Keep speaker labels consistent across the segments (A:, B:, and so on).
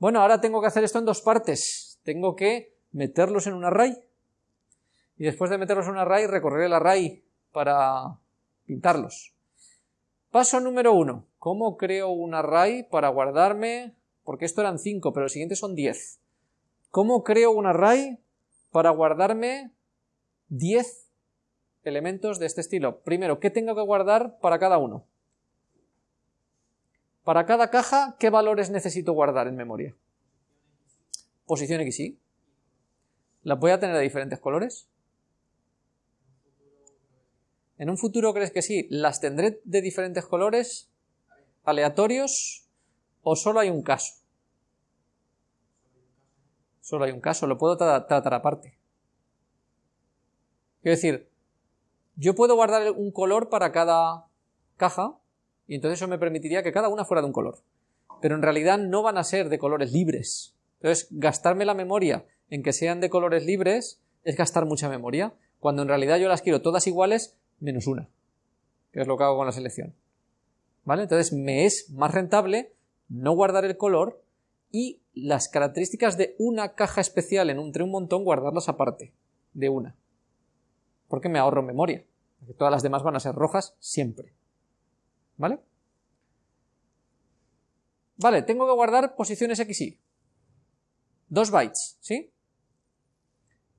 A: Bueno, ahora tengo que hacer esto en dos partes. Tengo que meterlos en un array. Y después de meterlos en un array, recorrer el array para pintarlos. Paso número uno. ¿Cómo creo un array para guardarme? Porque esto eran 5, pero los siguientes son 10. ¿Cómo creo un array para guardarme 10 elementos de este estilo? Primero, ¿qué tengo que guardar para cada uno? Para cada caja, ¿qué valores necesito guardar en memoria? Posición XY. ¿Las voy a tener de diferentes colores? ¿En un futuro crees que sí? ¿Las tendré de diferentes colores? ¿Aleatorios? ¿O solo hay un caso? Solo hay un caso, lo puedo tratar aparte. Quiero decir, yo puedo guardar un color para cada caja y entonces eso me permitiría que cada una fuera de un color. Pero en realidad no van a ser de colores libres. Entonces, gastarme la memoria en que sean de colores libres es gastar mucha memoria, cuando en realidad yo las quiero todas iguales menos una, que es lo que hago con la selección. ¿Vale? Entonces me es más rentable no guardar el color y las características de una caja especial en un, entre un montón guardarlas aparte de una. Porque me ahorro memoria. Todas las demás van a ser rojas siempre. ¿Vale? Vale, tengo que guardar posiciones XY. Dos bytes, ¿sí?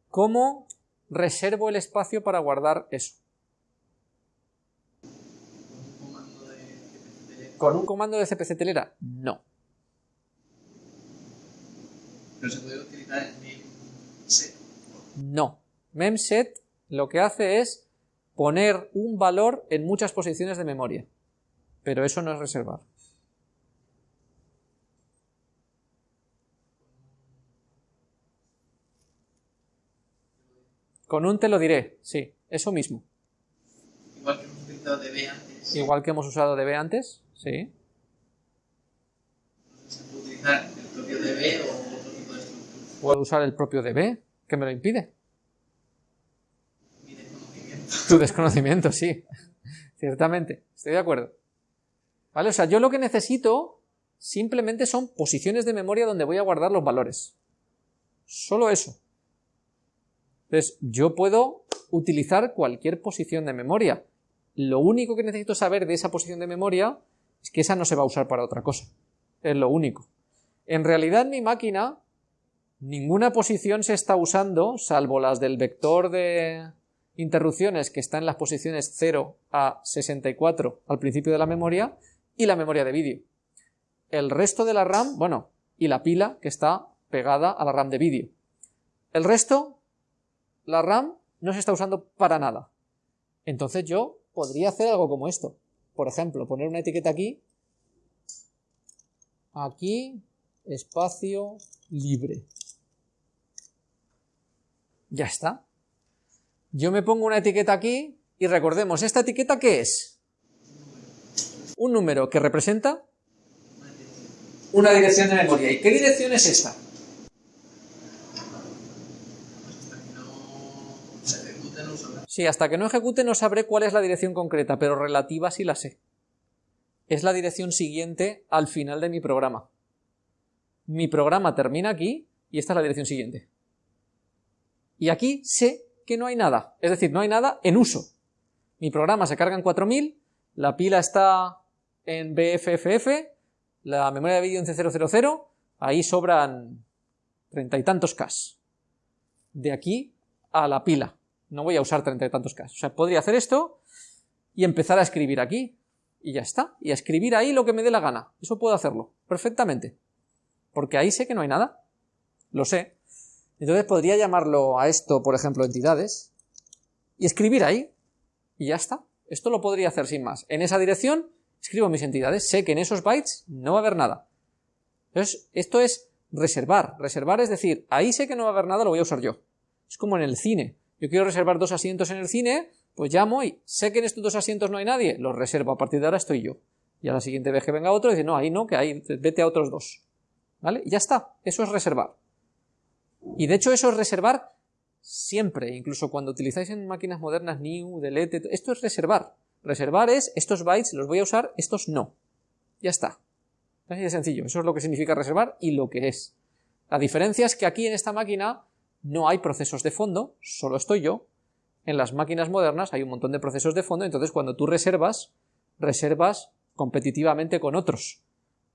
A: ¿Cómo reservo el espacio para guardar eso? ¿Con un comando de CPC telera? No.
B: Pero se puede utilizar el memset.
A: No. Memset lo que hace es poner un valor en muchas posiciones de memoria. Pero eso no es reservar. Con un te lo diré, sí, eso mismo.
B: Igual que hemos utilizado DB antes.
A: Igual que hemos usado DB antes, sí.
B: Se puede utilizar el propio DB o otro tipo de estructura.
A: Puedo usar el propio DB, que me lo impide.
B: Mi desconocimiento.
A: Tu desconocimiento, sí. Ciertamente, estoy de acuerdo. ¿Vale? O sea, yo lo que necesito simplemente son posiciones de memoria donde voy a guardar los valores. Solo eso. Entonces, yo puedo utilizar cualquier posición de memoria. Lo único que necesito saber de esa posición de memoria es que esa no se va a usar para otra cosa. Es lo único. En realidad, en mi máquina, ninguna posición se está usando, salvo las del vector de interrupciones que está en las posiciones 0 a 64 al principio de la memoria, y la memoria de vídeo. El resto de la RAM, bueno, y la pila que está pegada a la RAM de vídeo. El resto, la RAM no se está usando para nada. Entonces yo podría hacer algo como esto. Por ejemplo, poner una etiqueta aquí, aquí, espacio libre. Ya está. Yo me pongo una etiqueta aquí y recordemos, ¿esta etiqueta qué es? Un número que representa una dirección de memoria. ¿Y qué dirección es esta? Sí, hasta que no ejecute no sabré cuál es la dirección concreta, pero relativa sí la sé. Es la dirección siguiente al final de mi programa. Mi programa termina aquí y esta es la dirección siguiente. Y aquí sé que no hay nada, es decir, no hay nada en uso. Mi programa se carga en 4000, la pila está en BFFF, la memoria de vídeo en C000, ahí sobran treinta y tantos K. De aquí a la pila. No voy a usar treinta y tantos K. O sea, podría hacer esto y empezar a escribir aquí. Y ya está. Y a escribir ahí lo que me dé la gana. Eso puedo hacerlo. Perfectamente. Porque ahí sé que no hay nada. Lo sé. Entonces podría llamarlo a esto, por ejemplo, entidades. Y escribir ahí. Y ya está. Esto lo podría hacer sin más. En esa dirección escribo mis entidades. Sé que en esos bytes no va a haber nada. Entonces, esto es reservar. Reservar es decir, ahí sé que no va a haber nada, lo voy a usar yo. Es como en el cine. Yo quiero reservar dos asientos en el cine, pues llamo y sé que en estos dos asientos no hay nadie, los reservo. A partir de ahora estoy yo. Y a la siguiente vez que venga otro, dice, no, ahí no, que ahí, vete a otros dos. ¿Vale? Y ya está. Eso es reservar. Y de hecho eso es reservar siempre, incluso cuando utilizáis en máquinas modernas new, delete, esto es reservar. Reservar es estos bytes los voy a usar, estos no. Ya está. Así de sencillo. Eso es lo que significa reservar y lo que es. La diferencia es que aquí en esta máquina no hay procesos de fondo, solo estoy yo. En las máquinas modernas hay un montón de procesos de fondo, entonces cuando tú reservas, reservas competitivamente con otros.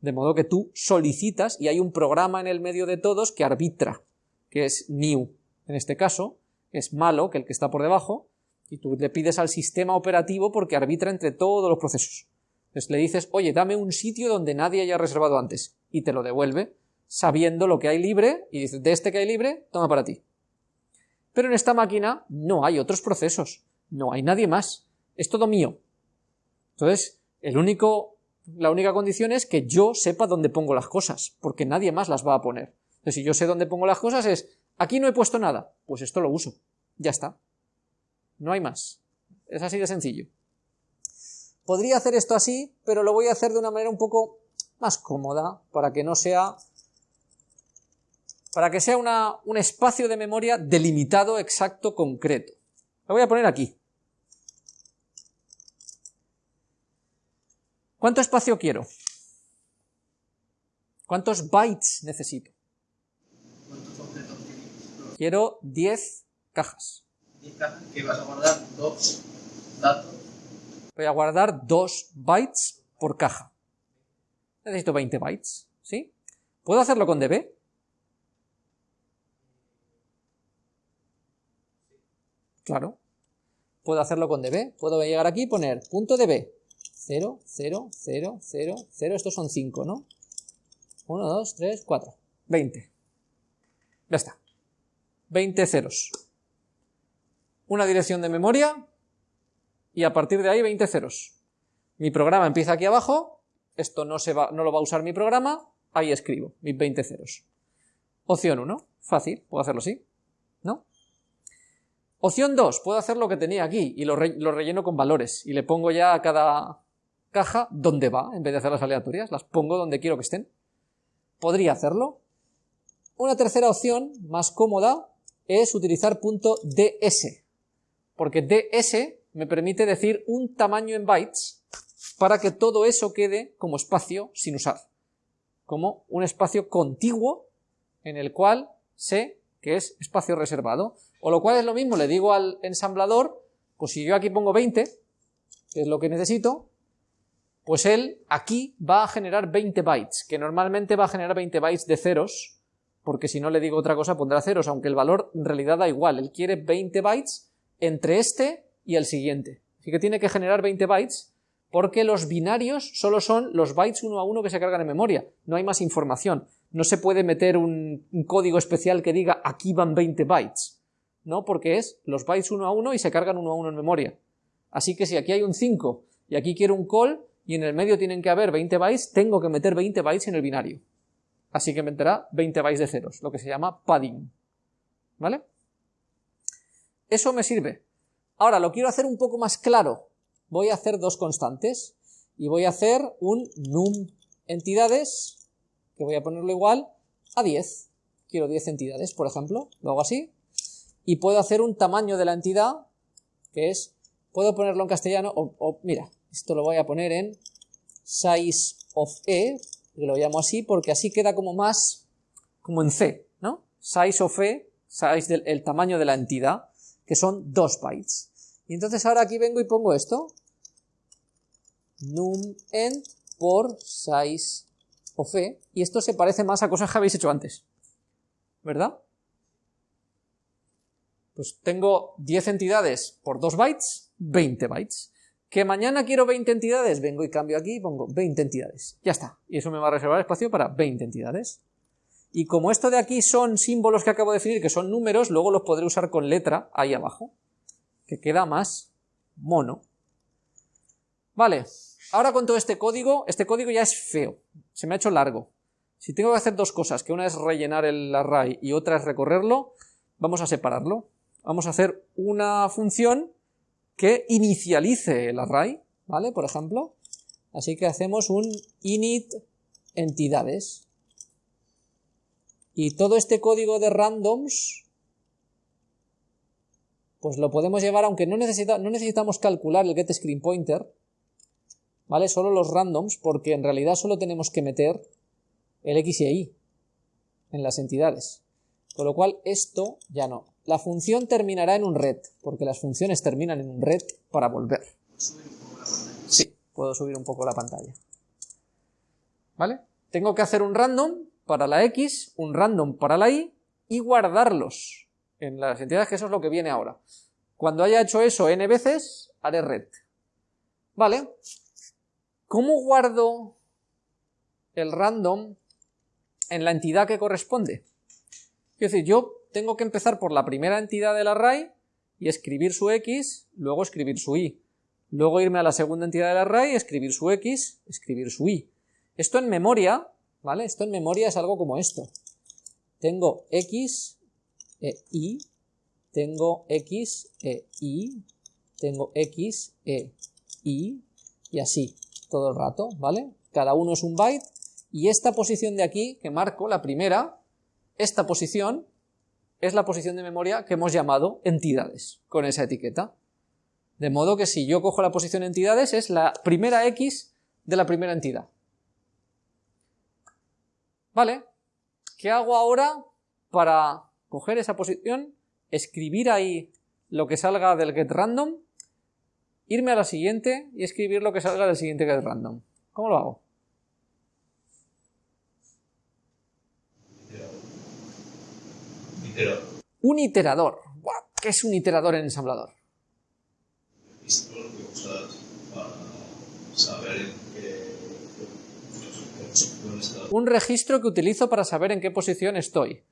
A: De modo que tú solicitas y hay un programa en el medio de todos que arbitra, que es new. En este caso, es malo que el que está por debajo, y tú le pides al sistema operativo porque arbitra entre todos los procesos. Entonces le dices, oye, dame un sitio donde nadie haya reservado antes, y te lo devuelve, sabiendo lo que hay libre, y dices, de este que hay libre, toma para ti. Pero en esta máquina no hay otros procesos, no hay nadie más, es todo mío. Entonces, el único, la única condición es que yo sepa dónde pongo las cosas, porque nadie más las va a poner. Entonces, si yo sé dónde pongo las cosas es, aquí no he puesto nada, pues esto lo uso, ya está. No hay más. Es así de sencillo. Podría hacer esto así, pero lo voy a hacer de una manera un poco más cómoda, para que no sea para que sea un espacio de memoria delimitado, exacto, concreto. Lo voy a poner aquí. ¿Cuánto espacio quiero? ¿Cuántos bytes necesito? Quiero 10 cajas.
B: 10 cajas que vas a guardar dos datos.
A: Voy a guardar 2 bytes por caja. Necesito 20 bytes, ¿sí? ¿Puedo hacerlo con db? Claro. Puedo hacerlo con db. Puedo llegar aquí y poner punto db. 0, 0, 0, 0, 0. Estos son 5, ¿no? 1, 2, 3, 4. 20. Ya está. 20 ceros. Una dirección de memoria y a partir de ahí 20 ceros. Mi programa empieza aquí abajo, esto no, se va, no lo va a usar mi programa, ahí escribo mis 20 ceros. Opción 1, fácil, puedo hacerlo así, ¿no? Opción 2, puedo hacer lo que tenía aquí y lo, relleno con valores y le pongo ya a cada caja donde va, en vez de hacerlas aleatorias, las pongo donde quiero que estén. Podría hacerlo. Una tercera opción, más cómoda, es utilizar punto .ds, porque ds me permite decir un tamaño en bytes para que todo eso quede como espacio sin usar, como un espacio contiguo en el cual sé que es espacio reservado. O lo cual es lo mismo, le digo al ensamblador, pues si yo aquí pongo 20, que es lo que necesito, pues él aquí va a generar 20 bytes, que normalmente va a generar 20 bytes de ceros, porque si no le digo otra cosa pondrá ceros, aunque el valor en realidad da igual, él quiere 20 bytes entre este y el siguiente. Así que tiene que generar 20 bytes porque los binarios solo son los bytes uno a uno que se cargan en memoria, no hay más información. No se puede meter un, código especial que diga aquí van 20 bytes. ¿no? Porque es los bytes uno a uno y se cargan uno a uno en memoria. Así que si aquí hay un 5 y aquí quiero un call y en el medio tienen que haber 20 bytes, tengo que meter 20 bytes en el binario. Así que me enterá 20 bytes de ceros, lo que se llama padding. ¿Vale? Eso me sirve. Ahora lo quiero hacer un poco más claro. Voy a hacer dos constantes y voy a hacer un num entidades, que voy a ponerlo igual a 10. Quiero 10 entidades, por ejemplo. Lo hago así y puedo hacer un tamaño de la entidad que es, puedo ponerlo en castellano o, mira, esto lo voy a poner en size of e, que lo llamo así porque así queda como más, como en C, ¿no? Size of e, size del el tamaño de la entidad, que son 2 bytes. Y entonces ahora aquí vengo y pongo esto, num end por size of e, y esto se parece más a cosas que habéis hecho antes, ¿verdad? Pues tengo 10 entidades por 2 bytes, 20 bytes. Que mañana quiero 20 entidades, vengo y cambio aquí y pongo 20 entidades. Ya está. Y eso me va a reservar espacio para 20 entidades. Y como esto de aquí son símbolos que acabo de definir, que son números, luego los podré usar con letra ahí abajo. Que queda más mono. Vale. Ahora con todo este código, este código ya es feo. Se me ha hecho largo. Si tengo que hacer dos cosas, que una es rellenar el array y otra es recorrerlo, vamos a separarlo vamos a hacer una función que inicialice el array, ¿vale? Por ejemplo, así que hacemos un init entidades. Y todo este código de randoms, pues lo podemos llevar, aunque no, necesita, no necesitamos calcular el getScreenPointer, ¿vale? Solo los randoms, porque en realidad solo tenemos que meter el x y y en las entidades. Con lo cual esto ya no. La función terminará en un red, porque las funciones terminan en un red para volver. Sí, puedo subir un poco la pantalla. ¿Vale? Tengo que hacer un random para la x, un random para la y, y guardarlos en las entidades, que eso es lo que viene ahora. Cuando haya hecho eso n veces, haré red. ¿Vale? ¿Cómo guardo el random en la entidad que corresponde? Es decir, yo tengo que empezar por la primera entidad del array y escribir su x, luego escribir su y. Luego irme a la segunda entidad del array, escribir su x, escribir su y. Esto en memoria, Esto en memoria es algo como esto. Tengo x e y, tengo x e y, tengo x e y, y así, todo el rato, ¿vale? Cada uno es un byte, y esta posición de aquí, que marco, la primera, esta posición es la posición de memoria que hemos llamado entidades, con esa etiqueta. De modo que si yo cojo la posición entidades es la primera X de la primera entidad. ¿Vale? ¿Qué hago ahora para coger esa posición, escribir ahí lo que salga del getRandom, irme a la siguiente y escribir lo que salga del siguiente getRandom? ¿Cómo lo hago? Un iterador. ¿Qué es un iterador en ensamblador? Un registro que utilizo para saber en qué posición estoy.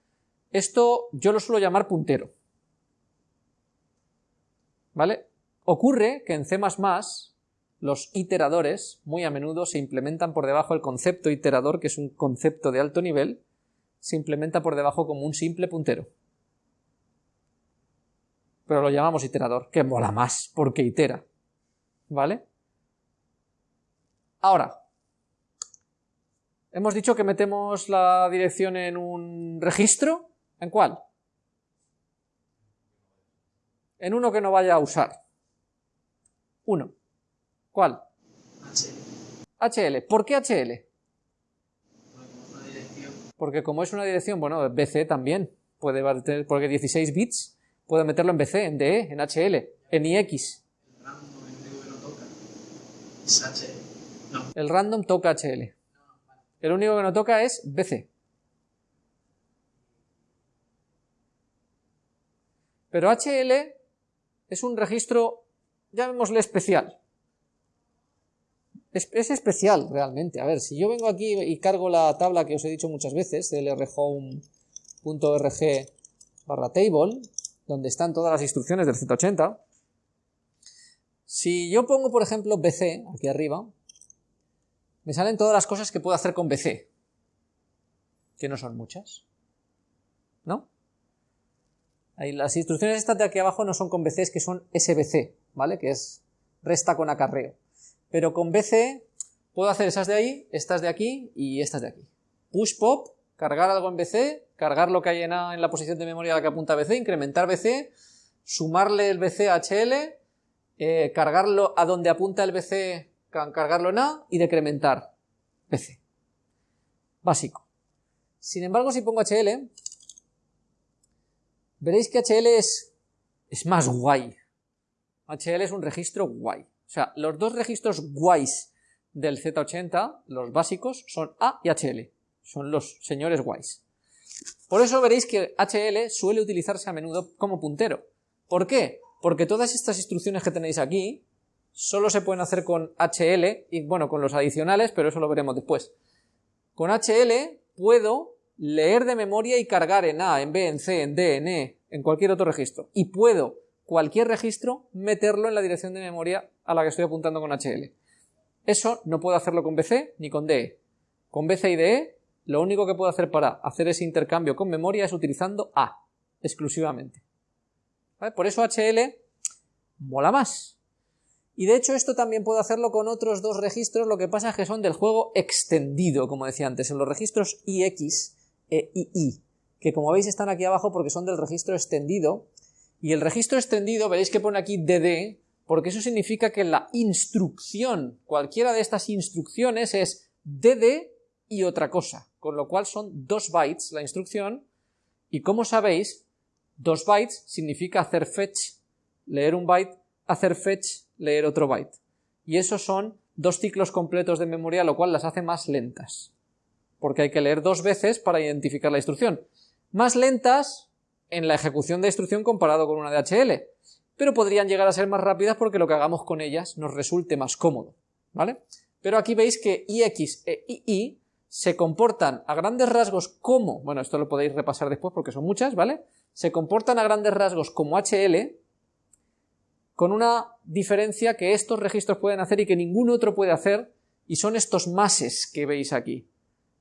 A: Esto yo lo suelo llamar puntero. ¿Vale? Ocurre que en C++ los iteradores muy a menudo se implementan por debajo del concepto iterador, que es un concepto de alto nivel, se implementa por debajo como un simple puntero. Pero lo llamamos iterador, que mola más, porque itera. ¿Vale? Ahora, hemos dicho que metemos la dirección en un registro. ¿En cuál? En uno que no vaya a usar. Uno. ¿Cuál? HL. ¿Por qué HL? porque como es una dirección, bueno, BC también puede tener, porque 16 bits, puedo meterlo en BC, en DE, en HL, en IX. El random toca HL. El único que no toca es BC. Pero HL es un registro, llamémosle especial es, especial realmente. A ver, si yo vengo aquí y cargo la tabla que os he dicho muchas veces, lrhome.org barra table, donde están todas las instrucciones del 180, si yo pongo, por ejemplo, bc aquí arriba, me salen todas las cosas que puedo hacer con bc, que no son muchas, ¿no? Ahí, las instrucciones estas de aquí abajo no son con bc, es que son sbc, ¿vale? Que es resta con acarreo pero con BC puedo hacer esas de ahí, estas de aquí y estas de aquí. Push pop, cargar algo en BC, cargar lo que hay en la posición de memoria a la que apunta BC, incrementar BC, sumarle el BC a HL, eh, cargarlo a donde apunta el BC, cargarlo en A y decrementar BC. Básico. Sin embargo, si pongo HL, veréis que HL es, es más guay. HL es un registro guay. O sea, los dos registros guays del Z80, los básicos, son A y HL. Son los señores guays. Por eso veréis que HL suele utilizarse a menudo como puntero. ¿Por qué? Porque todas estas instrucciones que tenéis aquí solo se pueden hacer con HL y bueno, con los adicionales, pero eso lo veremos después. Con HL puedo leer de memoria y cargar en A, en B, en C, en D, en E, en cualquier otro registro. Y puedo cualquier registro, meterlo en la dirección de memoria a la que estoy apuntando con HL. Eso no puedo hacerlo con BC ni con DE. Con BC y DE, lo único que puedo hacer para hacer ese intercambio con memoria es utilizando A, exclusivamente. Por eso HL mola más. Y de hecho esto también puedo hacerlo con otros dos registros, lo que pasa es que son del juego extendido, como decía antes, en los registros IX e II, que como veis están aquí abajo porque son del registro extendido, y el registro extendido, veréis que pone aquí DD, porque eso significa que la instrucción, cualquiera de estas instrucciones es dd y otra cosa, con lo cual son dos bytes la instrucción, y como sabéis, dos bytes significa hacer fetch, leer un byte, hacer fetch, leer otro byte. Y esos son dos ciclos completos de memoria, lo cual las hace más lentas, porque hay que leer dos veces para identificar la instrucción. Más lentas en la ejecución de instrucción comparado con una DHL, pero podrían llegar a ser más rápidas porque lo que hagamos con ellas nos resulte más cómodo, ¿vale? Pero aquí veis que IX e II se comportan a grandes rasgos como, bueno, esto lo podéis repasar después porque son muchas, ¿vale? Se comportan a grandes rasgos como HL, con una diferencia que estos registros pueden hacer y que ningún otro puede hacer, y son estos mases que veis aquí.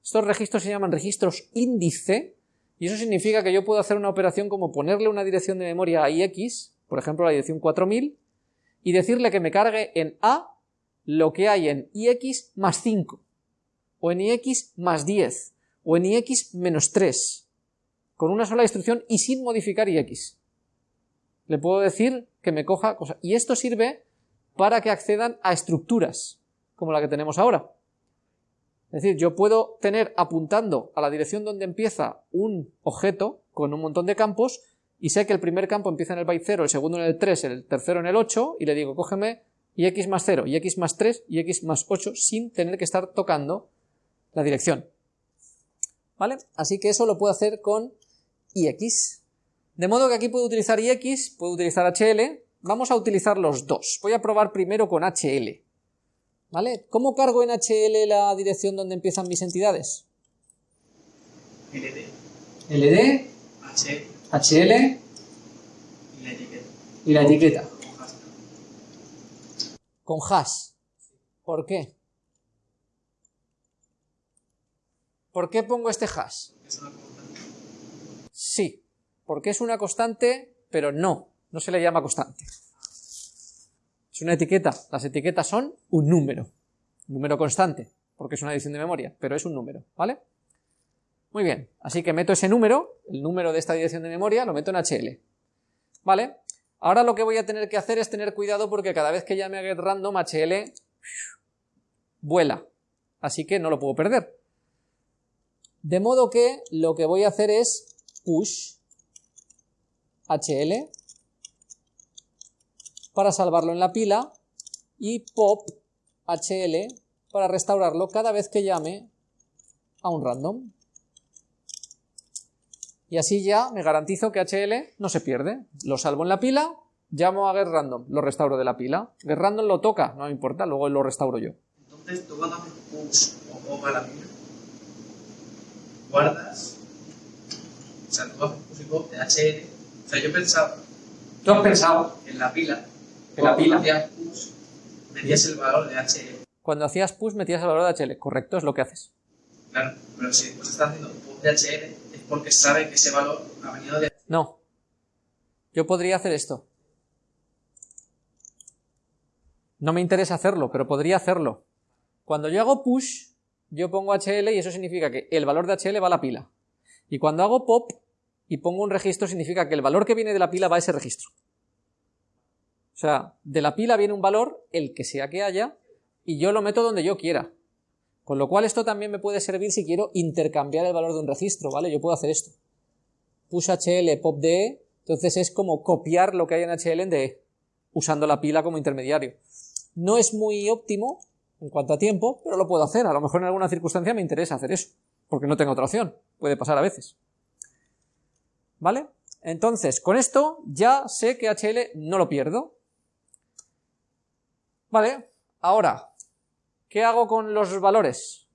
A: Estos registros se llaman registros índice, y eso significa que yo puedo hacer una operación como ponerle una dirección de memoria a IX, por ejemplo la dirección 4000, y decirle que me cargue en A lo que hay en IX más 5, o en IX más 10, o en IX menos 3, con una sola instrucción y sin modificar IX. Le puedo decir que me coja cosas. Y esto sirve para que accedan a estructuras, como la que tenemos ahora. Es decir, yo puedo tener apuntando a la dirección donde empieza un objeto con un montón de campos y sé que el primer campo empieza en el byte 0, el segundo en el 3, el tercero en el 8 y le digo cógeme y x más 0, y x más 3 y x más 8 sin tener que estar tocando la dirección. ¿Vale? Así que eso lo puedo hacer con ix. De modo que aquí puedo utilizar ix, puedo utilizar hl, vamos a utilizar los dos. Voy a probar primero con hl. ¿Vale? ¿Cómo cargo en hl la dirección donde empiezan mis entidades?
B: LD,
A: ld, hl
B: y la etiqueta.
A: y la etiqueta.
B: Con
A: hash. ¿Por qué? ¿Por qué pongo este hash?
B: Es una constante.
A: Sí, porque es una constante, pero no, no se le llama constante. Es una etiqueta. Las etiquetas son un número. Número constante, porque es una edición de memoria, pero es un número, ¿vale? Muy bien, así que meto ese número, el número de esta dirección de memoria, lo meto en HL. ¿Vale? Ahora lo que voy a tener que hacer es tener cuidado porque cada vez que llame a getRandom, HL vuela. Así que no lo puedo perder. De modo que lo que voy a hacer es push HL para salvarlo en la pila y pop HL para restaurarlo cada vez que llame a un random. Y así ya me garantizo que HL no se pierde. Lo salvo en la pila, llamo a getRandom, lo restauro de la pila. GetRandom lo toca, no me importa, luego lo restauro yo.
B: Entonces tú cuando push o pop a la pila, guardas, o pop de HL. Sea, yo pensaba
A: ¿Tú has pensado?
B: en la pila,
A: En la pila.
B: cuando hacías push, metías el valor de HL.
A: Cuando hacías push metías el valor de HL, correcto, es lo que haces.
B: Claro, pero si después estás haciendo pop de HL, es porque sabe que ese valor ha venido de
A: No. Yo podría hacer esto. No me interesa hacerlo, pero podría hacerlo. Cuando yo hago push, yo pongo HL y eso significa que el valor de HL va a la pila. Y cuando hago pop y pongo un registro, significa que el valor que viene de la pila va a ese registro. O sea, de la pila viene un valor, el que sea que haya, y yo lo meto donde yo quiera. Con lo cual esto también me puede servir si quiero intercambiar el valor de un registro, ¿vale? Yo puedo hacer esto. Push HL, pop DE, entonces es como copiar lo que hay en HL en DE, usando la pila como intermediario. No es muy óptimo en cuanto a tiempo, pero lo puedo hacer. A lo mejor en alguna circunstancia me interesa hacer eso, porque no tengo otra opción. Puede pasar a veces. ¿Vale? Entonces, con esto ya sé que HL no lo pierdo. Vale, ahora, ¿qué hago con los valores?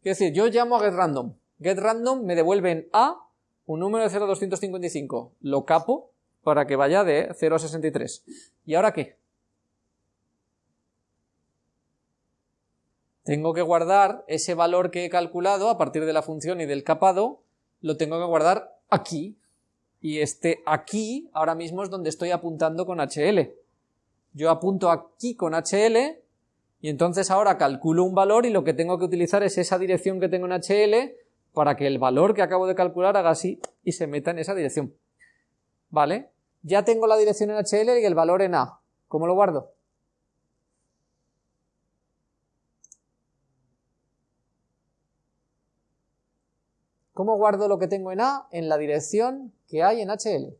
A: Quiero decir, yo llamo a getRandom. GetRandom me devuelve en A un número de 0,255. Lo capo para que vaya de 0 a 63. ¿Y ahora qué? Tengo que guardar ese valor que he calculado a partir de la función y del capado, lo tengo que guardar aquí. Y este aquí ahora mismo es donde estoy apuntando con HL. Yo apunto aquí con HL y entonces ahora calculo un valor y lo que tengo que utilizar es esa dirección que tengo en HL para que el valor que acabo de calcular haga así y se meta en esa dirección. ¿Vale? Ya tengo la dirección en HL y el valor en A. ¿Cómo lo guardo? ¿Cómo guardo lo que tengo en A en la dirección que hay en HL?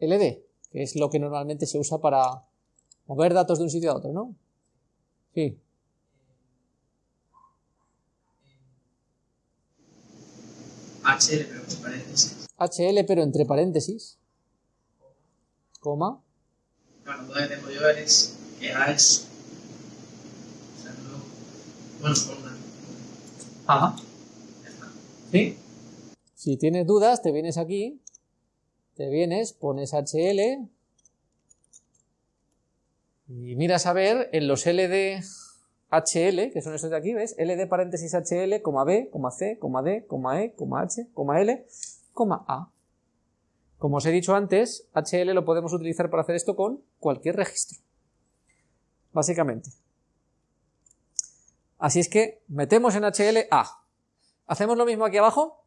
A: LD, que es lo que normalmente se usa para mover datos de un sitio a otro, ¿no? Sí.
B: HL, pero entre paréntesis.
A: HL, pero entre paréntesis. Coma.
B: Claro, lo que tengo yo es que A es. O sea, no. Bueno.
A: Si tienes dudas, te vienes aquí, te vienes, pones HL y miras a ver en los LD HL, que son estos de aquí, ¿ves? LD paréntesis HL, coma B, coma C, coma D, coma E, coma H, coma L, coma A. Como os he dicho antes, HL lo podemos utilizar para hacer esto con cualquier registro. Básicamente. Así es que metemos en HL A. ¿Hacemos lo mismo aquí abajo?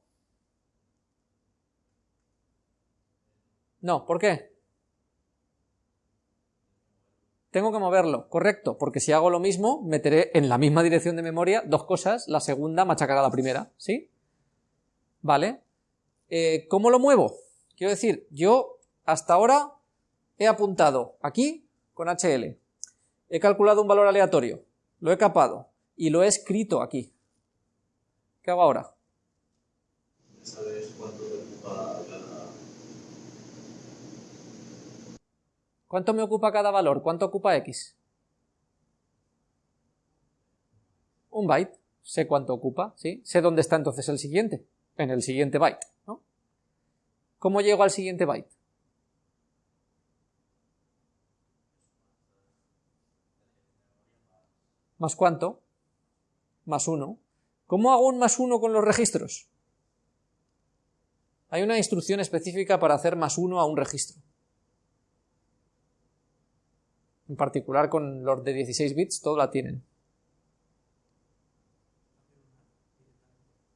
A: No, ¿por qué? Tengo que moverlo, correcto, porque si hago lo mismo, meteré en la misma dirección de memoria dos cosas, la segunda machacará la primera, ¿sí? Vale. Eh, ¿Cómo lo muevo? Quiero decir, yo hasta ahora he apuntado aquí con HL, he calculado un valor aleatorio, lo he capado y lo he escrito aquí. ¿Qué hago ahora?
C: ¿Sabes cuánto.
A: ¿Cuánto me ocupa cada valor? ¿Cuánto ocupa X? Un byte. Sé cuánto ocupa, ¿sí? Sé dónde está entonces el siguiente. En el siguiente byte, ¿no? ¿Cómo llego al siguiente byte? ¿Más cuánto? Más uno. ¿Cómo hago un más uno con los registros? Hay una instrucción específica para hacer más uno a un registro. En particular con los de 16 bits, todo la tienen.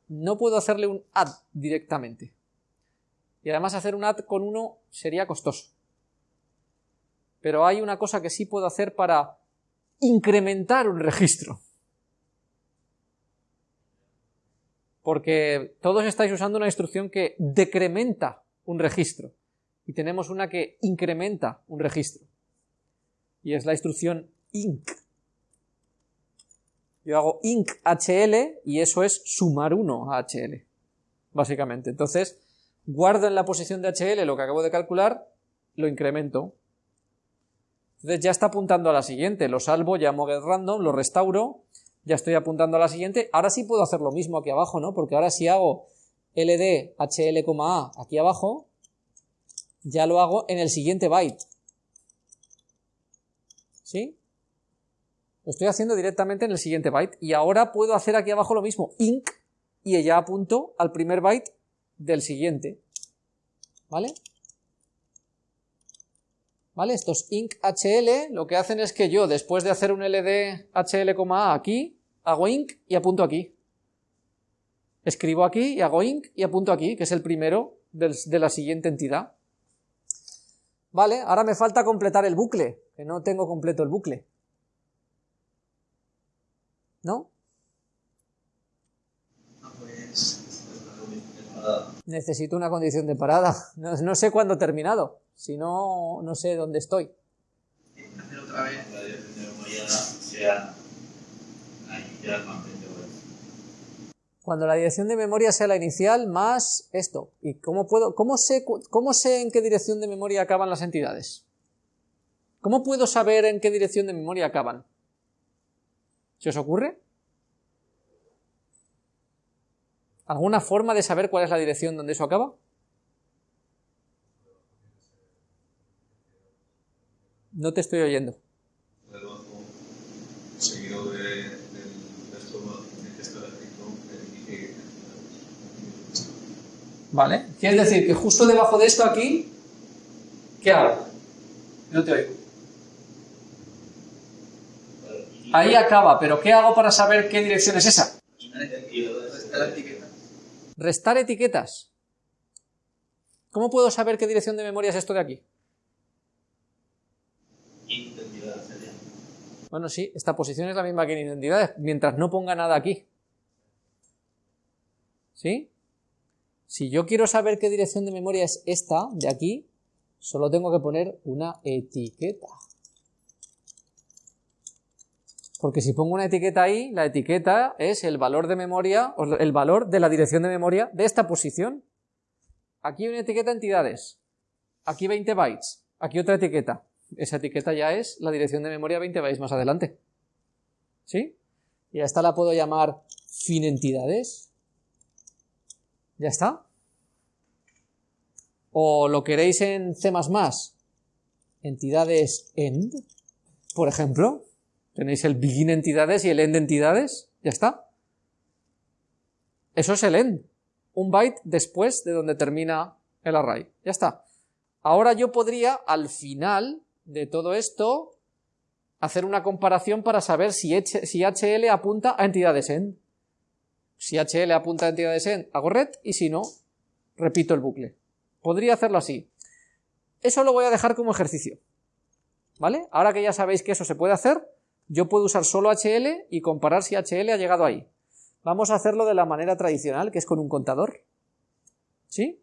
A: No puedo hacerle un add directamente. Y además hacer un add con uno sería costoso. Pero hay una cosa que sí puedo hacer para incrementar un registro. Porque todos estáis usando una instrucción que decrementa un registro. Y tenemos una que incrementa un registro. Y es la instrucción inc. Yo hago inc hl y eso es sumar 1 a hl. Básicamente. Entonces, guardo en la posición de hl lo que acabo de calcular, lo incremento. Entonces ya está apuntando a la siguiente. Lo salvo, llamo getRandom, lo restauro, ya estoy apuntando a la siguiente. Ahora sí puedo hacer lo mismo aquí abajo, ¿no? Porque ahora si hago ld hl, a aquí abajo, ya lo hago en el siguiente byte. ¿Sí? Lo estoy haciendo directamente en el siguiente byte. Y ahora puedo hacer aquí abajo lo mismo, inc, y ya apunto al primer byte del siguiente. ¿Vale? ¿Vale? Estos inc hl lo que hacen es que yo, después de hacer un ld hl, a aquí, hago inc y apunto aquí. Escribo aquí y hago inc y apunto aquí, que es el primero del- de la siguiente entidad. Vale, ahora me falta completar el bucle, que no tengo completo el bucle. ¿No?
B: Ah, pues.
A: Necesito una condición de parada. No, no sé cuándo he terminado. Si no, no sé dónde estoy.
B: Hacer otra vez.
C: la dirección de memoria sea la inicial más 20 bytes.
A: Cuando la dirección de memoria sea la inicial más esto. ¿Y cómo puedo, cómo sé, cómo sé en qué dirección de memoria acaban las entidades? ¿Cómo puedo saber en qué dirección de memoria acaban? ¿Se os ocurre? ¿Alguna forma de saber cuál es la dirección donde eso acaba? No te estoy oyendo. ¿Vale? Quiere decir que justo debajo de esto aquí, ¿qué hago? No te oigo. Ahí acaba, pero ¿qué hago para saber qué dirección es esa?
B: Restar
A: etiquetas. ¿Cómo puedo saber qué dirección de memoria es esto de aquí?
C: Identidad sería.
A: Bueno, sí, esta posición es la misma que en identidades, mientras no ponga nada aquí. ¿Sí? Si yo quiero saber qué dirección de memoria es esta, de aquí, solo tengo que poner una etiqueta. Porque si pongo una etiqueta ahí, la etiqueta es el valor de memoria, o el valor de la dirección de memoria de esta posición. Aquí una etiqueta entidades. Aquí 20 bytes. Aquí otra etiqueta. Esa etiqueta ya es la dirección de memoria 20 bytes más adelante. ¿Sí? Y esta la puedo llamar fin entidades. ¿Ya está? ¿O lo queréis en C++? Entidades end, por ejemplo. Tenéis el begin entidades y el end entidades. ¿Ya está? Eso es el end. Un byte después de donde termina el array. Ya está. Ahora yo podría, al final de todo esto, hacer una comparación para saber si, HL apunta a entidades end. Si HL apunta a entidades end, hago red, y si no, repito el bucle. Podría hacerlo así. Eso lo voy a dejar como ejercicio. ¿Vale? Ahora que ya sabéis que eso se puede hacer, yo puedo usar solo HL y comparar si HL ha llegado ahí. Vamos a hacerlo de la manera tradicional, que es con un contador. ¿Sí?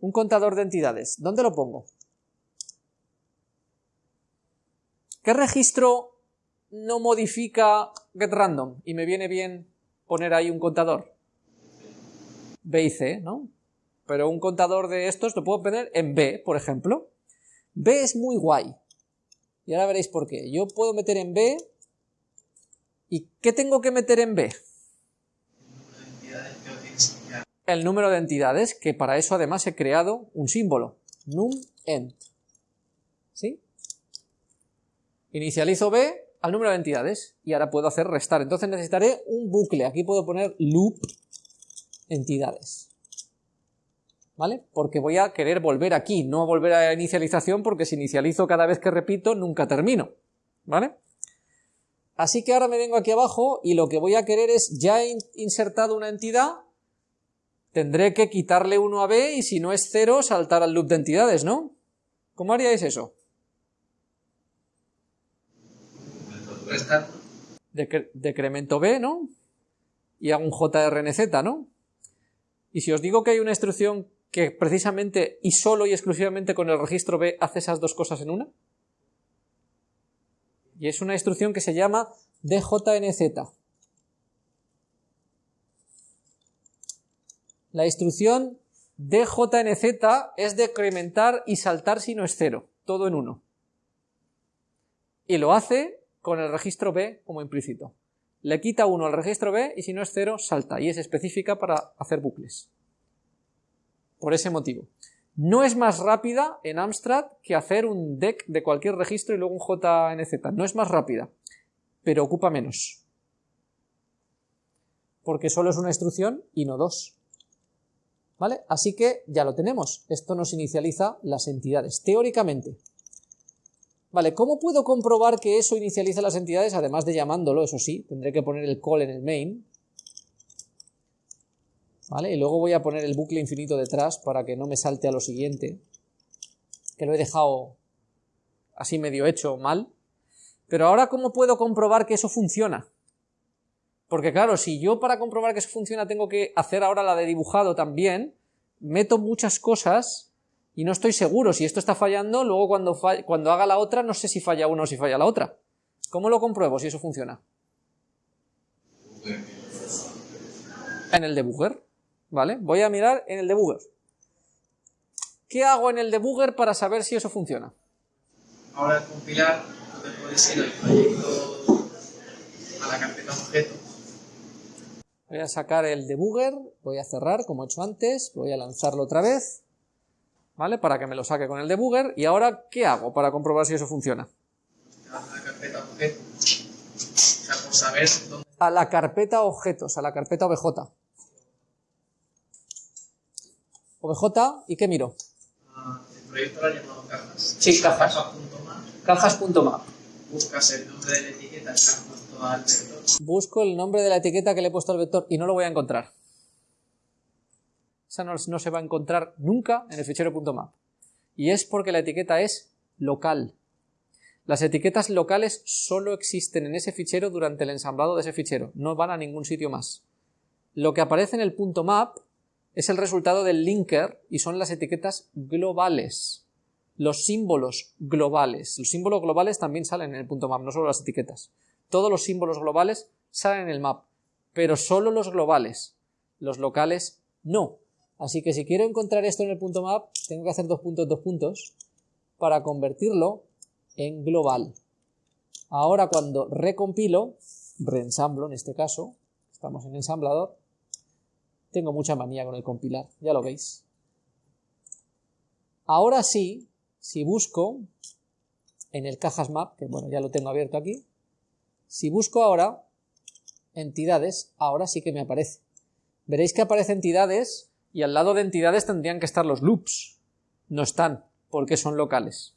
A: Un contador de entidades. ¿Dónde lo pongo? ¿Qué registro no modifica getRandom y me viene bien poner ahí un contador? B y C, ¿no? Pero un contador de estos lo puedo poner en B, por ejemplo. B es muy guay. Y ahora veréis por qué. Yo puedo meter en B... ¿Y qué tengo que meter en B? El número de entidades, que para eso además he creado un símbolo. num ent. ¿Sí? Inicializo B al número de entidades y ahora puedo hacer restar. Entonces necesitaré un bucle. Aquí puedo poner loop entidades. ¿Vale? Porque voy a querer volver aquí, no volver a inicialización, porque si inicializo cada vez que repito, nunca termino. ¿Vale? Así que ahora me vengo aquí abajo y lo que voy a querer es, ya he insertado una entidad, tendré que quitarle uno a B y si no es cero, saltar al loop de entidades, ¿no? ¿Cómo haríais eso? Decremento B, ¿no? Y hago un JRNZ, ¿no? Y si os digo que hay una instrucción que precisamente y solo y exclusivamente con el registro B hace esas dos cosas en una, y es una instrucción que se llama DJNZ. La instrucción DJNZ es decrementar y saltar si no es cero, todo en uno. Y lo hace con el registro B como implícito. Le quita uno al registro B y si no es cero, salta. Y es específica para hacer bucles. Por ese motivo. No es más rápida en Amstrad que hacer un deck de cualquier registro y luego un JNZ. No es más rápida, pero ocupa menos. Porque solo es una instrucción y no dos. ¿Vale? Así que ya lo tenemos. Esto nos inicializa las entidades, teóricamente. Vale, ¿cómo puedo comprobar que eso inicializa las entidades? Además de llamándolo, eso sí, tendré que poner el call en el main. Vale, y luego voy a poner el bucle infinito detrás para que no me salte a lo siguiente. Que lo he dejado así medio hecho mal. Pero ahora, ¿cómo puedo comprobar que eso funciona? Porque claro, si yo para comprobar que eso funciona tengo que hacer ahora la de dibujado también, meto muchas cosas y no estoy seguro si esto está fallando, luego cuando, cuando haga la otra no sé si falla una o si falla la otra. ¿Cómo lo compruebo si eso funciona? En el debugger, ¿vale? Voy a mirar en el debugger. ¿Qué hago en el debugger para saber si eso funciona?
B: Ahora compilar, te puedes ir al proyecto, a la carpeta objeto.
A: Voy a sacar el debugger, voy a cerrar como he hecho antes, voy a lanzarlo otra vez ¿vale? Para que me lo saque con el debugger. ¿Y ahora qué hago para comprobar si eso funciona? A la carpeta objetos, a la carpeta obj. OBJ, ¿y qué miro?
B: Ah, el proyecto lo ha llamado cajas.
A: Sí, cajas. Cajas.map.
B: Buscas el nombre de la etiqueta que has puesto al vector.
A: Busco el nombre de la etiqueta que le he puesto al vector y no lo voy a encontrar. Esa no, se va a encontrar nunca en el fichero .map. Y es porque la etiqueta es local. Las etiquetas locales solo existen en ese fichero durante el ensamblado de ese fichero, no van a ningún sitio más. Lo que aparece en el punto .map es el resultado del linker y son las etiquetas globales, los símbolos globales. Los símbolos globales también salen en el punto .map, no solo las etiquetas. Todos los símbolos globales salen en el map, pero solo los globales. Los locales no. Así que si quiero encontrar esto en el punto .map, tengo que hacer dos puntos, dos puntos, para convertirlo en global. Ahora cuando recompilo, reensamblo en este caso, estamos en ensamblador, tengo mucha manía con el compilar, ya lo veis. Ahora sí, si busco en el cajas map, que bueno, ya lo tengo abierto aquí, si busco ahora entidades, ahora sí que me aparece. Veréis que aparece entidades y al lado de entidades tendrían que estar los loops. No están, porque son locales.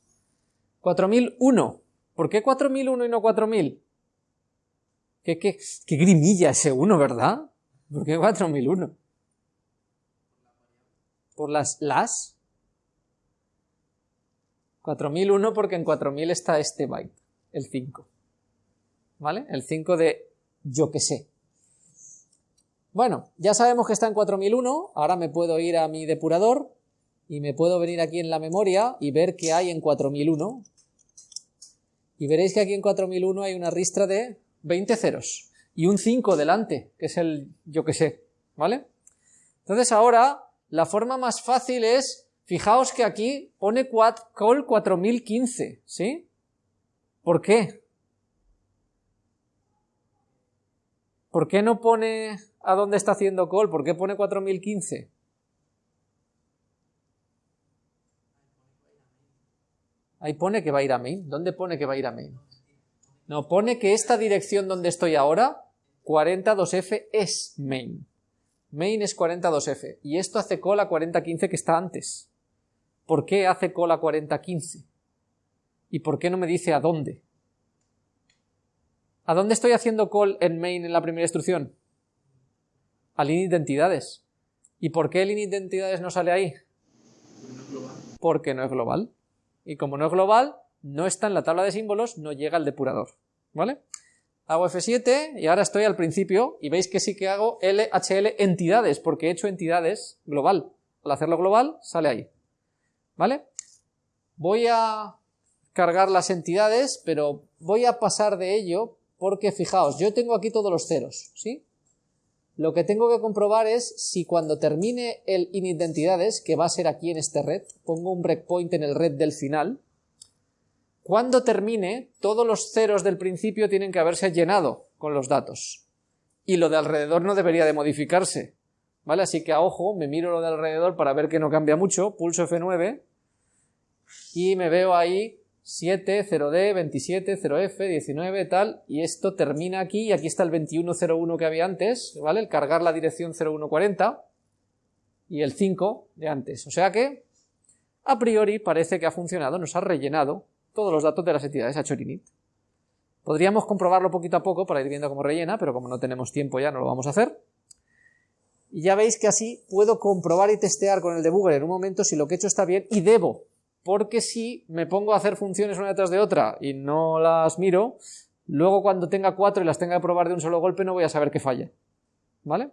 A: 4001. ¿Por qué 4001 y no 4000? ¿Qué, qué, qué grimilla ese 1, ¿verdad? ¿Por qué 4001? ¿Por las las? 4001 porque en 4000 está este byte, el 5. ¿Vale? El 5 de yo que sé. Bueno, ya sabemos que está en 4001, ahora me puedo ir a mi depurador y me puedo venir aquí en la memoria y ver qué hay en 4001. Y veréis que aquí en 4001 hay una ristra de 20 ceros y un 5 delante, que es el yo que sé, ¿vale? Entonces ahora la forma más fácil es, fijaos que aquí pone call 4015, ¿sí? ¿Por qué? ¿Por qué no pone a dónde está haciendo call? ¿Por qué pone 4015? Ahí pone que va a ir a main. ¿Dónde pone que va a ir a main? No, pone que esta dirección donde estoy ahora, 42F, es main. Main es 42F. Y esto hace call a 4015 que está antes. ¿Por qué hace call a 4015? ¿Y por qué no me dice a dónde? ¿A dónde estoy haciendo call en main en la primera instrucción? Al init de entidades. ¿Y por qué el init de entidades no sale ahí? Porque no es global y como no es global, no está en la tabla de símbolos, no llega al depurador, ¿vale? Hago F7 y ahora estoy al principio y veis que sí que hago LHL entidades, porque he hecho entidades global. Al hacerlo global, sale ahí, ¿vale? Voy a cargar las entidades, pero voy a pasar de ello porque fijaos, yo tengo aquí todos los ceros, ¿sí? Lo que tengo que comprobar es si cuando termine el init de entidades, que va a ser aquí en este red, pongo un breakpoint en el red del final, cuando termine, todos los ceros del principio tienen que haberse llenado con los datos. Y lo de alrededor no debería de modificarse. ¿Vale? Así que a ojo, me miro lo de alrededor para ver que no cambia mucho, pulso F9 y me veo ahí 7, 0D, 27, 0F, 19, tal, y esto termina aquí, y aquí está el 2101 que había antes, ¿vale? El cargar la dirección 0140, y el 5 de antes. O sea que, a priori, parece que ha funcionado, nos ha rellenado todos los datos de las entidades a Chorinit. Podríamos comprobarlo poquito a poco para ir viendo cómo rellena, pero como no tenemos tiempo ya no lo vamos a hacer. Y ya veis que así puedo comprobar y testear con el debugger en un momento si lo que he hecho está bien y debo porque si me pongo a hacer funciones una detrás de otra y no las miro, luego cuando tenga cuatro y las tenga que probar de un solo golpe no voy a saber qué falla. ¿Vale?